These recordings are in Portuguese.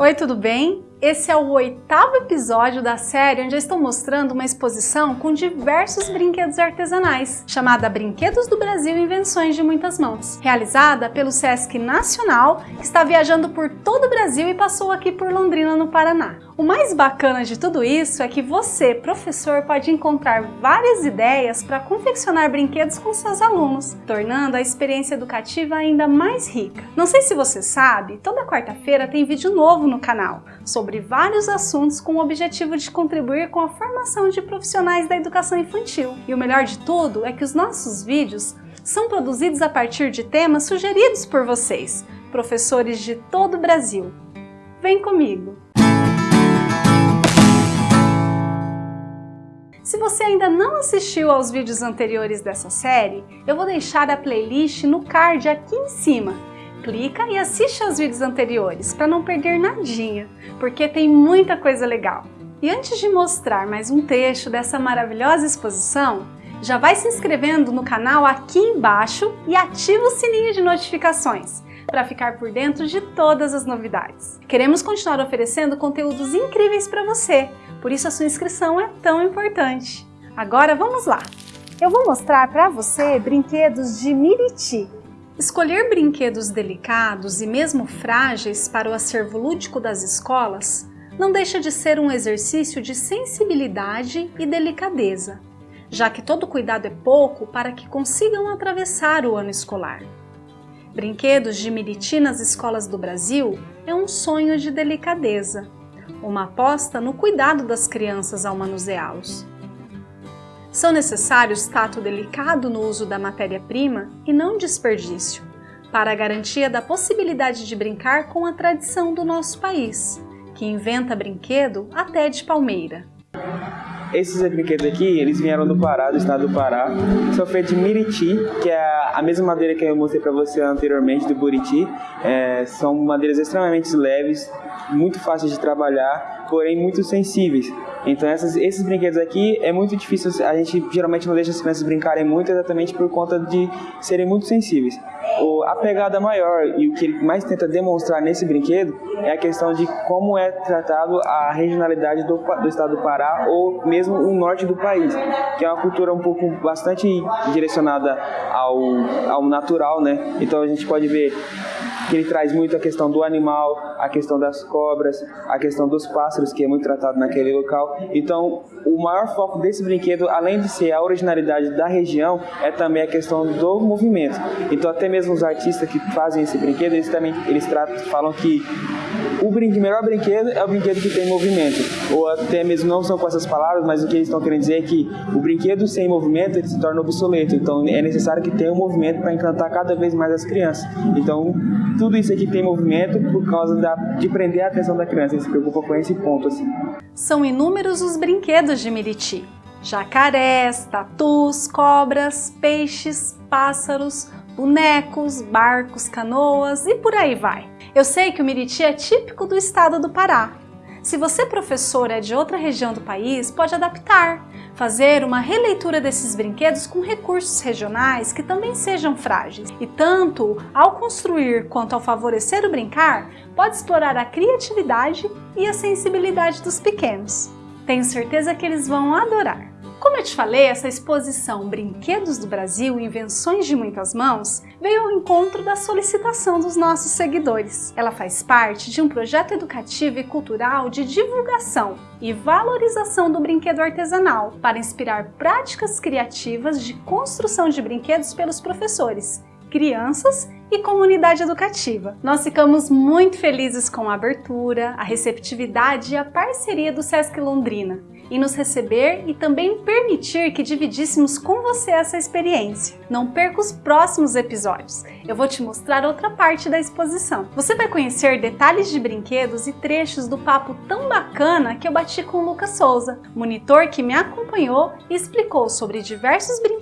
Oi, tudo bem? Esse é o oitavo episódio da série onde eu estou mostrando uma exposição com diversos brinquedos artesanais, chamada Brinquedos do Brasil Invenções de Muitas Mãos, realizada pelo Sesc Nacional, que está viajando por todo o Brasil e passou aqui por Londrina, no Paraná. O mais bacana de tudo isso é que você, professor, pode encontrar várias ideias para confeccionar brinquedos com seus alunos, tornando a experiência educativa ainda mais rica. Não sei se você sabe, toda quarta-feira tem vídeo novo no canal sobre vários assuntos com o objetivo de contribuir com a formação de profissionais da educação infantil. E o melhor de tudo é que os nossos vídeos são produzidos a partir de temas sugeridos por vocês, professores de todo o Brasil. Vem comigo! Se você ainda não assistiu aos vídeos anteriores dessa série, eu vou deixar a playlist no card aqui em cima clica e assiste aos vídeos anteriores para não perder nadinha, porque tem muita coisa legal. E antes de mostrar mais um trecho dessa maravilhosa exposição, já vai se inscrevendo no canal aqui embaixo e ativa o sininho de notificações para ficar por dentro de todas as novidades. Queremos continuar oferecendo conteúdos incríveis para você, por isso a sua inscrição é tão importante. Agora vamos lá! Eu vou mostrar para você brinquedos de Miriti, Escolher brinquedos delicados e mesmo frágeis para o acervo lúdico das escolas não deixa de ser um exercício de sensibilidade e delicadeza, já que todo cuidado é pouco para que consigam atravessar o ano escolar. Brinquedos de Miriti nas escolas do Brasil é um sonho de delicadeza, uma aposta no cuidado das crianças ao manuseá-los. São necessários tato delicado no uso da matéria-prima e não desperdício, para a garantia da possibilidade de brincar com a tradição do nosso país, que inventa brinquedo até de palmeira. Esses brinquedos aqui, eles vieram do Pará, do estado do Pará. São feitos de miriti, que é a mesma madeira que eu mostrei para você anteriormente, do buriti. É, são madeiras extremamente leves, muito fáceis de trabalhar, porém muito sensíveis. Então essas, esses brinquedos aqui é muito difícil, a gente geralmente não deixa as crianças brincarem muito exatamente por conta de serem muito sensíveis. O, a pegada maior e o que ele mais tenta demonstrar nesse brinquedo é a questão de como é tratado a regionalidade do, do estado do Pará ou mesmo o norte do país, que é uma cultura um pouco bastante direcionada ao, ao natural, né? Então a gente pode ver que ele traz muito a questão do animal, a questão das cobras, a questão dos pássaros, que é muito tratado naquele local. Então, o maior foco desse brinquedo, além de ser a originalidade da região, é também a questão do movimento. Então, até mesmo os artistas que fazem esse brinquedo, eles também eles tratam, falam que o brinquedo, melhor brinquedo é o brinquedo que tem movimento. Ou até mesmo não são com essas palavras, mas o que eles estão querendo dizer é que o brinquedo sem movimento ele se torna obsoleto. Então é necessário que tenha um movimento para encantar cada vez mais as crianças. Então tudo isso aqui tem movimento por causa da, de prender a atenção da criança. Ele se preocupa com esse ponto. Assim. São inúmeros os brinquedos de Miriti. Jacarés, tatus, cobras, peixes, pássaros, bonecos, barcos, canoas e por aí vai. Eu sei que o Miriti é típico do estado do Pará. Se você, professor, é de outra região do país, pode adaptar, fazer uma releitura desses brinquedos com recursos regionais que também sejam frágeis. E tanto ao construir quanto ao favorecer o brincar, pode explorar a criatividade e a sensibilidade dos pequenos. Tenho certeza que eles vão adorar. Como eu te falei, essa exposição Brinquedos do Brasil, Invenções de Muitas Mãos, veio ao encontro da solicitação dos nossos seguidores. Ela faz parte de um projeto educativo e cultural de divulgação e valorização do brinquedo artesanal para inspirar práticas criativas de construção de brinquedos pelos professores, crianças e comunidade educativa. Nós ficamos muito felizes com a abertura, a receptividade e a parceria do Sesc Londrina em nos receber e também permitir que dividíssemos com você essa experiência. Não perca os próximos episódios, eu vou te mostrar outra parte da exposição. Você vai conhecer detalhes de brinquedos e trechos do papo tão bacana que eu bati com o Lucas Souza, monitor que me acompanhou e explicou sobre diversos brinquedos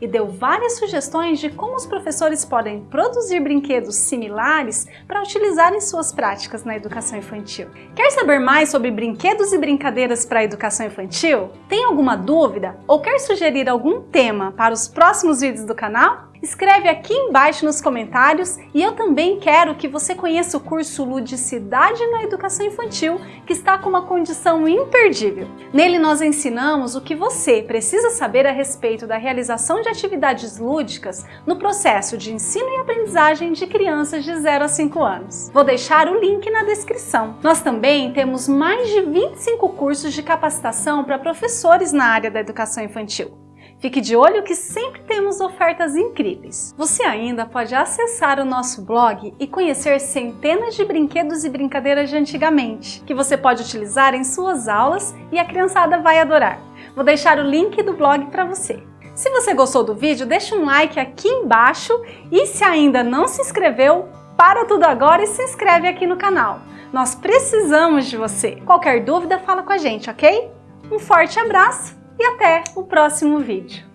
e deu várias sugestões de como os professores podem produzir brinquedos similares para utilizar em suas práticas na educação infantil. Quer saber mais sobre brinquedos e brincadeiras para a educação educação infantil? Tem alguma dúvida ou quer sugerir algum tema para os próximos vídeos do canal? Escreve aqui embaixo nos comentários e eu também quero que você conheça o curso Ludicidade na Educação Infantil, que está com uma condição imperdível. Nele nós ensinamos o que você precisa saber a respeito da realização de atividades lúdicas no processo de ensino e aprendizagem de crianças de 0 a 5 anos. Vou deixar o link na descrição. Nós também temos mais de 25 cursos de capacitação para professores na área da educação infantil. Fique de olho que sempre temos ofertas incríveis. Você ainda pode acessar o nosso blog e conhecer centenas de brinquedos e brincadeiras de antigamente, que você pode utilizar em suas aulas e a criançada vai adorar. Vou deixar o link do blog para você. Se você gostou do vídeo, deixa um like aqui embaixo e se ainda não se inscreveu, para tudo agora e se inscreve aqui no canal. Nós precisamos de você. Qualquer dúvida, fala com a gente, ok? Um forte abraço! e até o próximo vídeo.